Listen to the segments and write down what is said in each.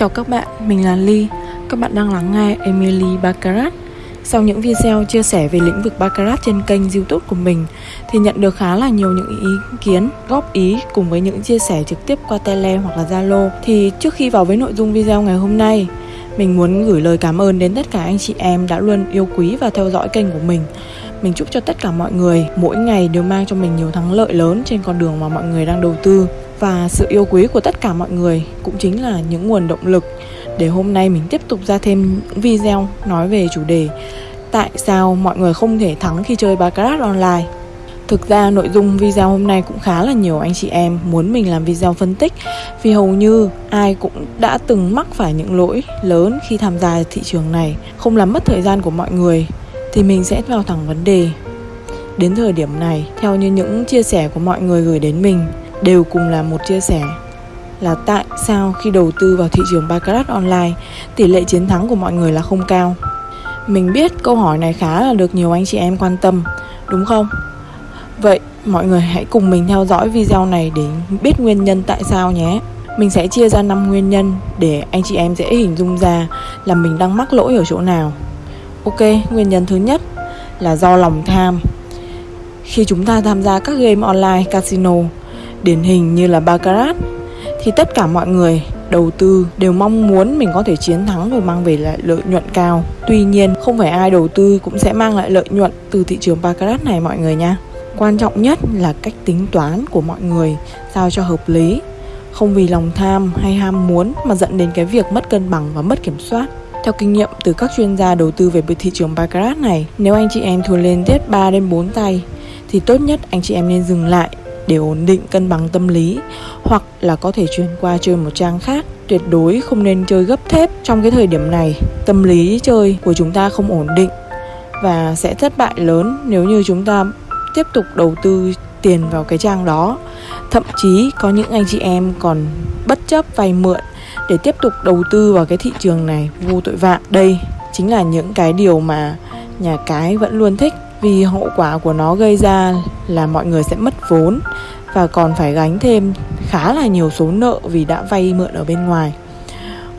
Chào các bạn, mình là Ly. Các bạn đang lắng nghe Emily Baccarat. Sau những video chia sẻ về lĩnh vực Baccarat trên kênh YouTube của mình thì nhận được khá là nhiều những ý kiến, góp ý cùng với những chia sẻ trực tiếp qua Tele hoặc là Zalo. Thì trước khi vào với nội dung video ngày hôm nay, mình muốn gửi lời cảm ơn đến tất cả anh chị em đã luôn yêu quý và theo dõi kênh của mình. Mình chúc cho tất cả mọi người mỗi ngày đều mang cho mình nhiều thắng lợi lớn trên con đường mà mọi người đang đầu tư và sự yêu quý của tất cả mọi người cũng chính là những nguồn động lực để hôm nay mình tiếp tục ra thêm những video nói về chủ đề tại sao mọi người không thể thắng khi chơi baccarat online? Thực ra nội dung video hôm nay cũng khá là nhiều anh chị em muốn mình làm video phân tích Vì hầu như ai cũng đã từng mắc phải những lỗi lớn khi tham gia thị trường này. Không làm mất thời gian của mọi người thì mình sẽ vào thẳng vấn đề. Đến thời điểm này, theo như những chia sẻ của mọi người gửi đến mình đều cùng là một chia sẻ. Là tại sao khi đầu tư vào thị trường baccarat online, tỷ lệ chiến thắng của mọi người là không cao? Mình biết câu hỏi này khá là được nhiều anh chị em quan tâm, đúng không? Vậy mọi người hãy cùng mình theo dõi video này để biết nguyên nhân tại sao nhé. Mình sẽ chia ra 5 nguyên nhân để anh chị em dễ hình dung ra là mình đang mắc lỗi ở chỗ nào. Ok, nguyên nhân thứ nhất là do lòng tham. Khi chúng ta tham gia các game online casino điển hình như là Baccarat thì tất cả mọi người đầu tư đều mong muốn mình có thể chiến thắng và mang về lại lợi nhuận cao. Tuy nhiên, không phải ai đầu tư cũng sẽ mang lại lợi nhuận từ thị trường Baccarat này mọi người nha. Quan trọng nhất là cách tính toán của mọi người sao cho hợp lý, không vì lòng tham hay ham muốn mà dẫn đến cái việc mất cân bằng và mất kiểm soát. Theo kinh nghiệm từ các chuyên gia đầu tư về thị trường Baccarat này, nếu anh chị em thua lên tiết 3 đến 4 tay thì tốt nhất anh chị em nên dừng lại để ổn định, cân bằng tâm lý, hoặc là có thể chuyển qua chơi một trang khác. Tuyệt đối không nên chơi gấp thép trong cái thời điểm này. Tâm lý chơi của chúng ta không ổn định và sẽ thất bại lớn nếu như chúng ta tiếp tục đầu tư tiền vào cái trang đó. Thậm chí có những anh chị em còn bất chấp vay mượn để tiếp tục đầu tư vào cái thị trường này, vô tội vạ. Đây chính là những cái điều mà nhà cái vẫn luôn thích vì hậu quả của nó gây ra là mọi người sẽ mất vốn và còn phải gánh thêm khá là nhiều số nợ vì đã vay mượn ở bên ngoài.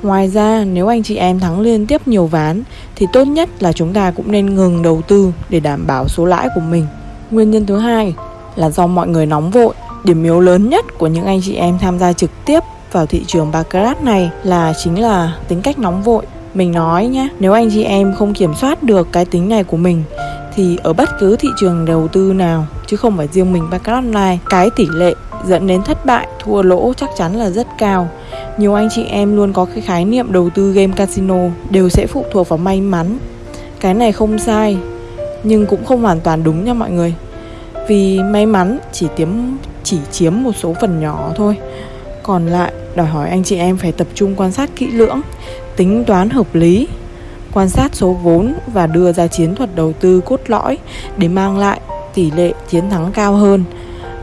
Ngoài ra, nếu anh chị em thắng liên tiếp nhiều ván thì tốt nhất là chúng ta cũng nên ngừng đầu tư để đảm bảo số lãi của mình. Nguyên nhân thứ hai là do mọi người nóng vội. Điểm yếu lớn nhất của những anh chị em tham gia trực tiếp vào thị trường baccarat này là chính là tính cách nóng vội. Mình nói nhé, nếu anh chị em không kiểm soát được cái tính này của mình thì ở bất cứ thị trường đầu tư nào, chứ không phải riêng mình baccarat online, cái tỷ lệ dẫn đến thất bại, thua lỗ chắc chắn là rất cao. Nhiều anh chị em luôn có cái khái niệm đầu tư game casino đều sẽ phụ thuộc vào may mắn. Cái này không sai, nhưng cũng không hoàn toàn đúng nha mọi người. Vì may mắn chỉ tiếm, chỉ chiếm một số phần nhỏ thôi. Còn lại, đòi hỏi anh chị em phải tập trung quan sát kỹ lưỡng, tính toán hợp lý quan sát số vốn và đưa ra chiến thuật đầu tư cốt lõi để mang lại tỷ lệ chiến thắng cao hơn.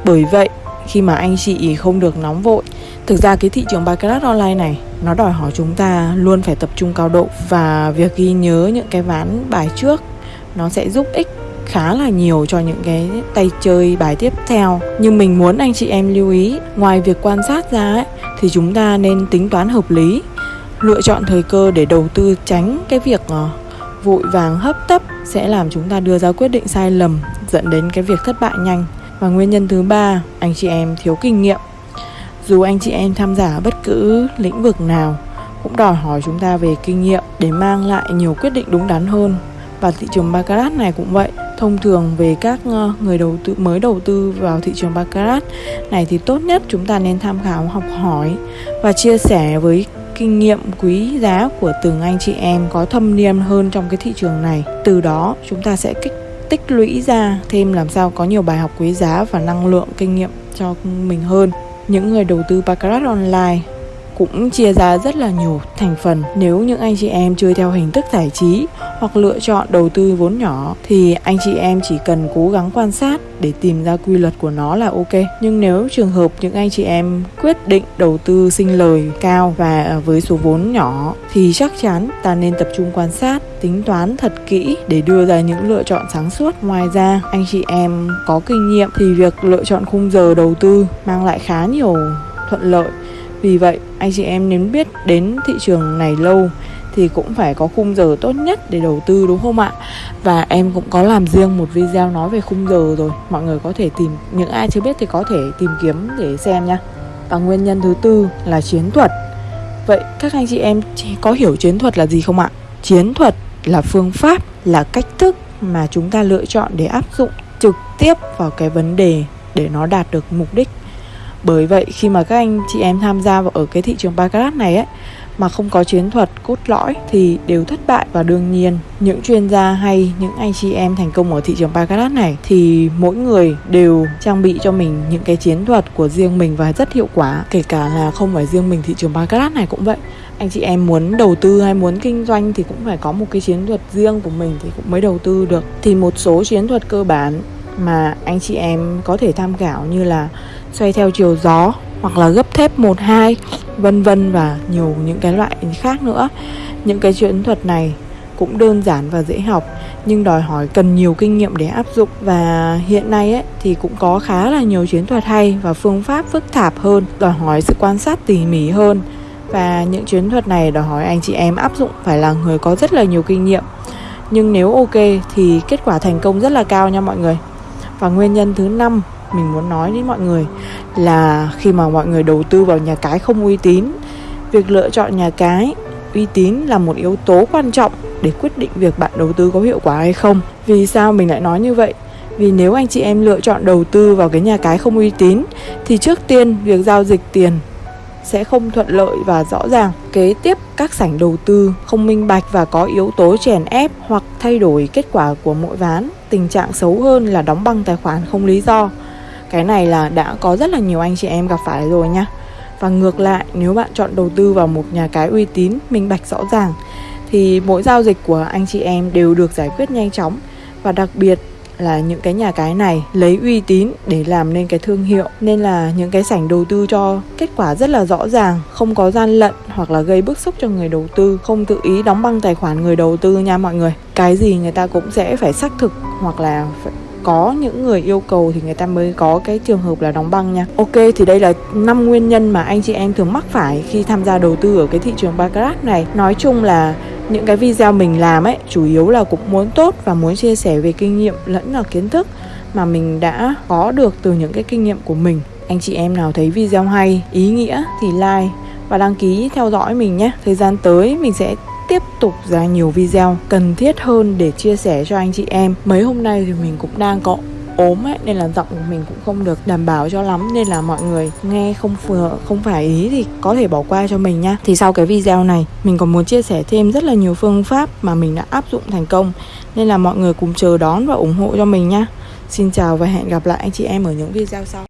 Bởi vậy, khi mà anh chị không được nóng vội, thực ra cái thị trường baccarat online này nó đòi hỏi chúng ta luôn phải tập trung cao độ và việc ghi nhớ những cái ván bài trước nó sẽ giúp ích khá là nhiều cho những cái tay chơi bài tiếp theo nhưng mình muốn anh chị em lưu ý ngoài việc quan sát ra ấy, thì chúng ta nên tính toán hợp lý lựa chọn thời cơ để đầu tư tránh cái việc ờ, vội vàng hấp tấp sẽ làm chúng ta đưa ra quyết định sai lầm, dẫn đến cái việc thất bại nhanh. Và nguyên nhân thứ ba, anh chị em thiếu kinh nghiệm. Dù anh chị em tham gia bất cứ lĩnh vực nào, cũng đòi hỏi chúng ta về kinh nghiệm để mang lại nhiều quyết định đúng đắn hơn. Và thị trường baccarat này cũng vậy, thông thường về các ờ, người đầu tư, mới đầu tư vào thị trường baccarat này thì tốt nhất chúng ta nên tham khảo, học hỏi và chia sẻ với kinh nghiệm quý giá của từng anh chị em có thâm niên hơn trong cái thị trường này. Từ đó, chúng ta sẽ kích, tích lũy ra thêm làm sao có nhiều bài học quý giá và năng lượng kinh nghiệm cho mình hơn. Những người đầu tư baccarat online cũng chia ra rất là nhiều thành phần. Nếu những anh chị em chơi theo hình thức giải trí hoặc lựa chọn đầu tư vốn nhỏ thì anh chị em chỉ cần cố gắng quan sát để tìm ra quy luật của nó là ok. Nhưng nếu trường hợp những anh chị em quyết định đầu tư sinh lời cao và ờ, với số vốn nhỏ thì chắc chắn ta nên tập trung quan sát, tính toán thật kỹ để đưa ra những lựa chọn sáng suốt. Ngoài ra, anh chị em có kinh nghiệm thì việc lựa chọn khung giờ đầu tư mang lại khá nhiều thuận lợi. Vì vậy anh chị em nếu biết đến thị trường này lâu thì cũng phải có khung giờ tốt nhất để đầu tư đúng không ạ? Và em cũng có làm riêng một video nói về khung giờ rồi Mọi người có thể tìm, những ai chưa biết thì có thể tìm kiếm để xem nha Và nguyên nhân thứ tư là chiến thuật Vậy các anh chị em có hiểu chiến thuật là gì không ạ? Chiến thuật là phương pháp, là cách thức mà chúng ta lựa chọn để áp dụng trực tiếp vào cái vấn đề để nó đạt được mục đích bởi vậy, khi mà các anh chị em tham gia vào ở cái thị trường baccarat này ấy, mà không có chiến thuật cốt lõi thì đều thất bại. Và đương nhiên, những chuyên gia hay những anh chị em thành công ở thị trường baccarat này thì mỗi người đều trang bị cho mình những cái chiến thuật của riêng mình và rất hiệu quả. Kể cả là không phải riêng mình, thị trường baccarat này cũng vậy. Anh chị em muốn đầu tư hay muốn kinh doanh thì cũng phải có một cái chiến thuật riêng của mình thì cũng mới đầu tư được. Thì một số chiến thuật cơ bản mà anh chị em có thể tham khảo như là xoay theo chiều gió hoặc là gấp thép 1 2 vân vân và nhiều những cái loại khác nữa. Những cái chiến thuật này cũng đơn giản và dễ học nhưng đòi hỏi cần nhiều kinh nghiệm để áp dụng và hiện nay ấy thì cũng có khá là nhiều chiến thuật hay và phương pháp phức tạp hơn, đòi hỏi sự quan sát tỉ mỉ hơn và những chiến thuật này đòi hỏi anh chị em áp dụng phải là người có rất là nhiều kinh nghiệm. Nhưng nếu ok thì kết quả thành công rất là cao nha mọi người. Và nguyên nhân thứ năm mình muốn nói đến mọi người là khi mà mọi người đầu tư vào nhà cái không uy tín việc lựa chọn nhà cái uy tín là một yếu tố quan trọng để quyết định việc bạn đầu tư có hiệu quả hay không vì sao mình lại nói như vậy vì nếu anh chị em lựa chọn đầu tư vào cái nhà cái không uy tín thì trước tiên việc giao dịch tiền sẽ không thuận lợi và rõ ràng. Kế tiếp, các sảnh đầu tư không minh bạch và có yếu tố chèn ép hoặc thay đổi kết quả của mỗi ván. Tình trạng xấu hơn là đóng băng tài khoản không lý do. Cái này là đã có rất là nhiều anh chị em gặp phải rồi nha. Và ngược lại, nếu bạn chọn đầu tư vào một nhà cái uy tín, minh bạch rõ ràng thì mỗi giao dịch của anh chị em đều được giải quyết nhanh chóng. Và đặc biệt là những cái nhà cái này lấy uy tín để làm nên cái thương hiệu nên là những cái sảnh đầu tư cho kết quả rất là rõ ràng không có gian lận hoặc là gây bức xúc cho người đầu tư không tự ý đóng băng tài khoản người đầu tư nha mọi người. Cái gì người ta cũng sẽ phải xác thực hoặc là phải có những người yêu cầu thì người ta mới có cái trường hợp là đóng băng nha. Ok, thì đây là năm nguyên nhân mà anh chị em thường mắc phải khi tham gia đầu tư ở cái thị trường baccarat này. Nói chung là những cái video mình làm ấy, chủ yếu là cũng muốn tốt và muốn chia sẻ về kinh nghiệm lẫn là kiến thức mà mình đã có được từ những cái kinh nghiệm của mình. Anh chị em nào thấy video hay, ý nghĩa thì like và đăng ký theo dõi mình nhé. Thời gian tới mình sẽ tiếp tục ra nhiều video cần thiết hơn để chia sẻ cho anh chị em. Mấy hôm nay thì mình cũng đang có ốm ấy, nên là giọng của mình cũng không được đảm bảo cho lắm, nên là mọi người nghe không phù không phải ý thì có thể bỏ qua cho mình nhá. Thì sau cái video này, mình còn muốn chia sẻ thêm rất là nhiều phương pháp mà mình đã áp dụng thành công, nên là mọi người cùng chờ đón và ủng hộ cho mình nhá. Xin chào và hẹn gặp lại anh chị em ở những video sau.